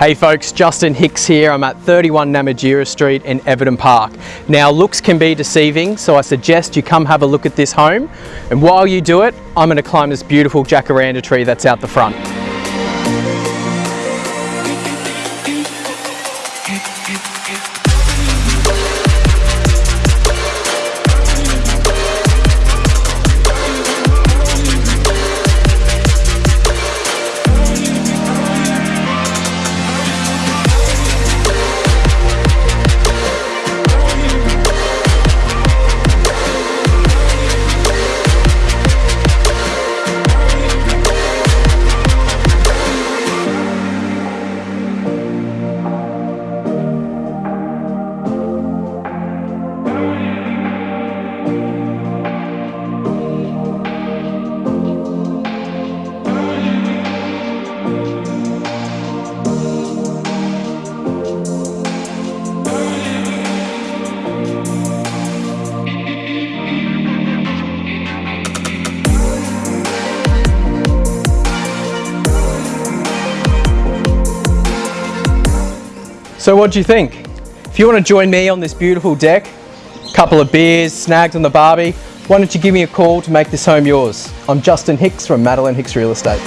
Hey folks, Justin Hicks here. I'm at 31 Namatjira Street in Everton Park. Now looks can be deceiving, so I suggest you come have a look at this home. And while you do it, I'm gonna climb this beautiful jacaranda tree that's out the front. So what do you think? If you want to join me on this beautiful deck, a couple of beers, snags on the barbie, why don't you give me a call to make this home yours? I'm Justin Hicks from Madeline Hicks Real Estate.